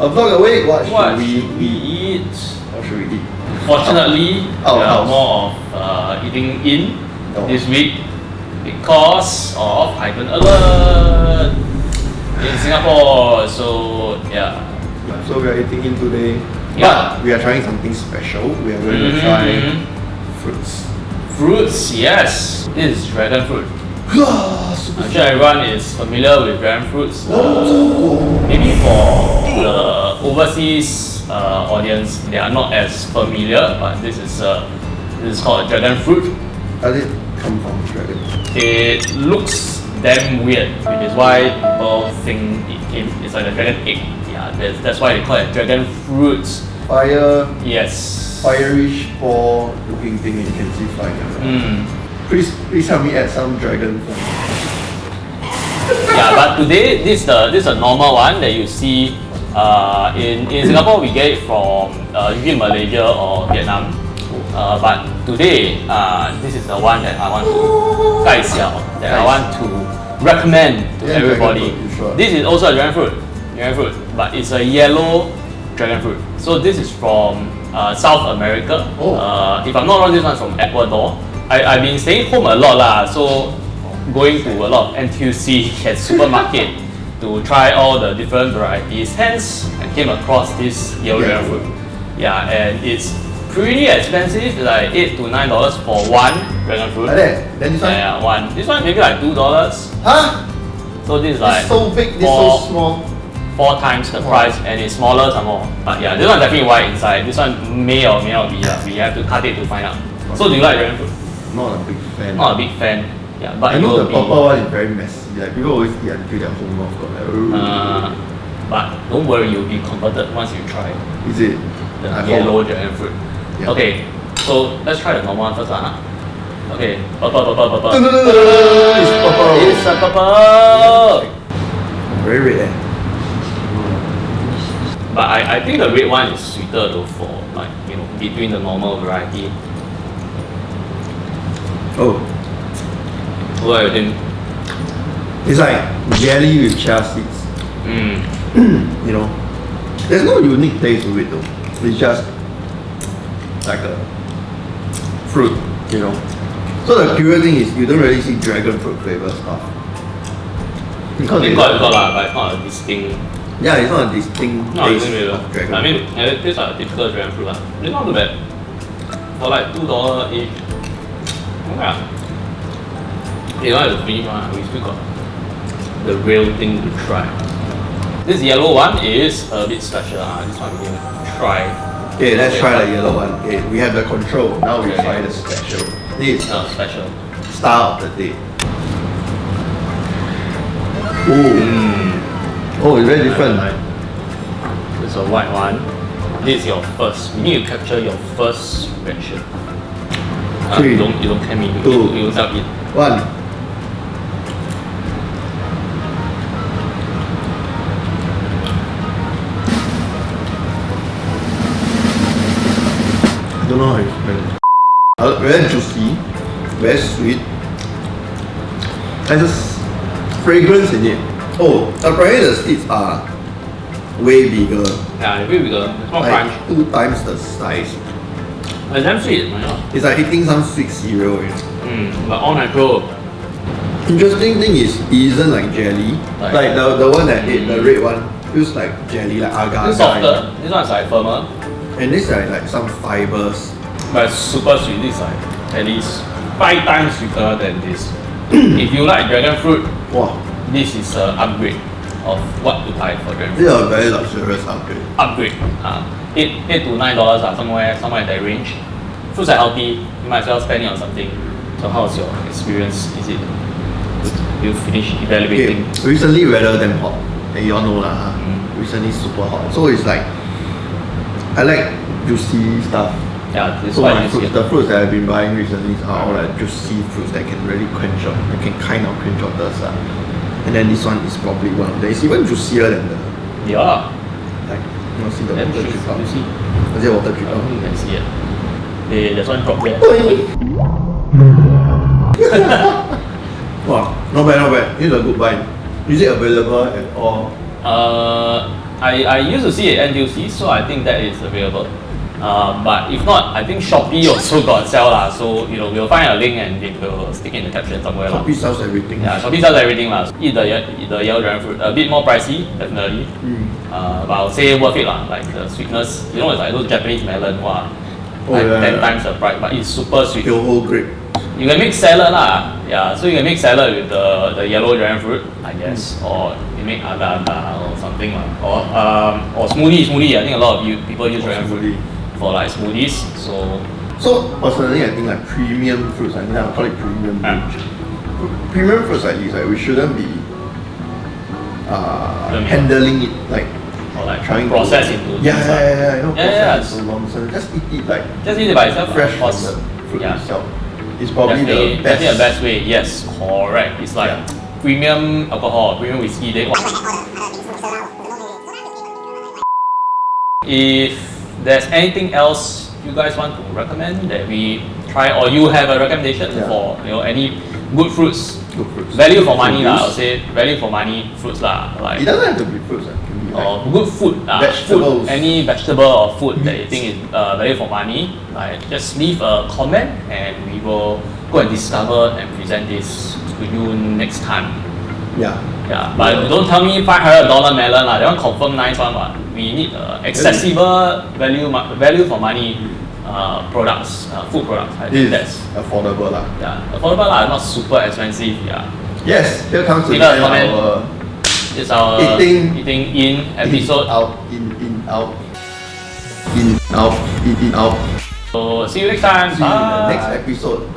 A vlog a week. What, what should we eat? What should we eat? Fortunately, Our we are more of uh, eating in Oh. this week because of Heightened Alert in Singapore. So yeah. So we are eating in today. Yeah. But we are trying something special. We are going Mhm, to try mhm. fruits. Fruits, yes. This is dragon fruit. I'm sure everyone is familiar with dragon fruits. Uh, maybe for the overseas uh, audience, they are not as familiar, but this is uh, this is called a dragon fruit. How did it come from dragon? It looks damn weird, which is why people think it came, it's like a dragon egg. Yeah, that's, that's why they call it dragon fruit. Fire, Yes. fireish ball looking thing you can see flying around. Mm. Please, please help me add some dragon. Yeah, but today this is the this is a normal one that you see. Uh, in in Singapore we get it from uh, usually Malaysia or Vietnam. Uh, but today uh, this is the one that I want to 介绍 that I want to recommend to Yeah, everybody. fruit, sure? This is also a dragon fruit, dragon fruit, but it's a yellow dragon fruit. So this is from uh, South America. Oh. Uh, if I'm not wrong, this one's from Ecuador. I, I've been staying home a lot lah, so going to a lot of NTUC and supermarket to try all the different varieties. Hence, I came across this dragon fruit. Yeah, and it's pretty expensive, like eight to nine dollars for one dragon fruit. Like that. Then this one. Yeah, yeah, one. This one maybe like two dollars. Huh? So this is like It's so big, this four, so small. four times the price and it's smaller some more. But yeah, this one definitely white inside. This one may or may not be. lah. We have to cut it to find out. So do you like dragon fruit? Not a big fan. Not a big fan. Yeah, but I know the purple one is very messy. Like people always eat until their whole mouth got like. Uh, but don't worry, you'll be converted once you try is it? the I yellow dragon fruit. Yeah. Okay, so let's try the normal one first, huh? Okay, purple, purple, purple. No, no, no, no, no, no, no, It's purple. It's a purple. Very red eh. But I, I think the red one is sweeter though for like you know between the normal variety. Oh, What you think? it's like jelly with chia seeds. Mm. You know, there's no unique taste to it though. It's just like a fruit. You know. So the curious thing is you don't really see dragon fruit flavor stuff. Because It's it's got, got lah, but it's not a distinct. yeah, it's not a distinct No, taste really. of dragon I mean, fruit. it tastes like a typical dragon fruit lah. It's not too bad. For like two dollar each. Yeah. You don't have to finish. We still got the real thing to try. This yellow one is a bit special. Uh. This one to try. Okay, let's try the yellow one. Okay, we have the control. Now we Okay. try the special. This is Uh, special. star of the day. Oh, oh, it's very different. It's a white one. This is your first. You need to capture your first reaction. Uh, you don't you me. Two, you, you yourself eat. One. I don't know how to explain. Uh, very juicy, very sweet. There's a s- fragrance in it. Oh, apparently the seeds are way bigger, Yeah, way bigger. It's more crunch. like two times the size. It's damn sweet. Not? It's like eating some sweet cereal. Know? Mm, but all natural. Interesting thing is, it isn't like jelly. Like- Like, the, the one that I ate, the red one, feels like jelly, like agar It's softer. This one's like firmer. And this like, like some fibers. But it's super sweet. This is like at least five times sweeter than this. if you like dragon fruit, Wow, this is an upgrade of what to buy for dragon fruit. this is a very luxurious upgrade. upgrade. Uh, eight eight to nine dollars are somewhere somewhere in that range. Fruits are healthy. You might as well spend it on something. So how's your experience? Is it you finish Okay, evaluating? recently weather damn hot. And you all know lah. Mm. Recently super hot. So it's like, I like juicy stuff. Yeah, this So my fruits, the fruits that I've been buying recently are all like juicy fruits that can really quench up, that can kind of quench out thirst. ah. And then this one is probably one of them. It's even juicier than the, Yeah. You know, see the water you drip out. see. Is it water I drip out? you can see it. Hey, there's one drop there. Wow, not bad, not bad. This is a good buy. Is it available at all? Uh, I, I used to see it at NTUC, so I think that is available. Um, but if not, I think Shopee also got sell lah. So you know we'll find a link and it will stick in the caption somewhere lah. Shopee sells everything. Yeah, Shopee sells everything lah. Eat the eat the yellow dragon fruit. A bit more pricey, definitely. Mm. Uh, but I would say worth it lah. Like the sweetness, you know, it's like those Japanese melon, wow. Oh, like yeah, ten yeah. times the price, but it's super sweet. Kyoho grape. You can make salad lah. Yeah, so you can make salad with the, the yellow dragon fruit, I guess, or you make agar agar or something lah. Or um or smoothie smoothie. I think a lot of you people use Or dragon fruit for like smoothies. So So personally, I think like premium fruits. I mean, I call it premium. Fruit. Premium fruits like this, like we shouldn't be uh, handling it like or like trying process to, into yeah, things yeah, lah. yeah, yeah, you know, Yeah, yeah, process into nonsense. Just eat it like Just eat it by itself. fresh from the fruit yeah. itself. It's probably definitely, the best. definitely the best way. Yes, correct. It's like Yeah. premium alcohol, premium whiskey. They If there's anything else you guys want to recommend that we try, or you have a recommendation Yeah. for you know any good fruits, Good fruits. value for money lah. I Produce. would say value for money fruits lah. Like It doesn't have to be fruits. It can be like or good food, uh, Vegetables. food, any vegetable or food that you think is uh, value for money, like just leave a comment and we will go and discover and present this to you next time. yeah. Yeah, but don't tell me five hundred dollar melon lah. That one confirm nice one. But we need uh, accessible value value for money uh, products, uh, food products. I think that's affordable lah. yeah affordable lah, not super expensive. Yeah, Yes, here comes to the comment. our it's our Eating- eating in episode. in, out, in, in, out, in, out, in, in, out. So see you next time. See you in the next episode.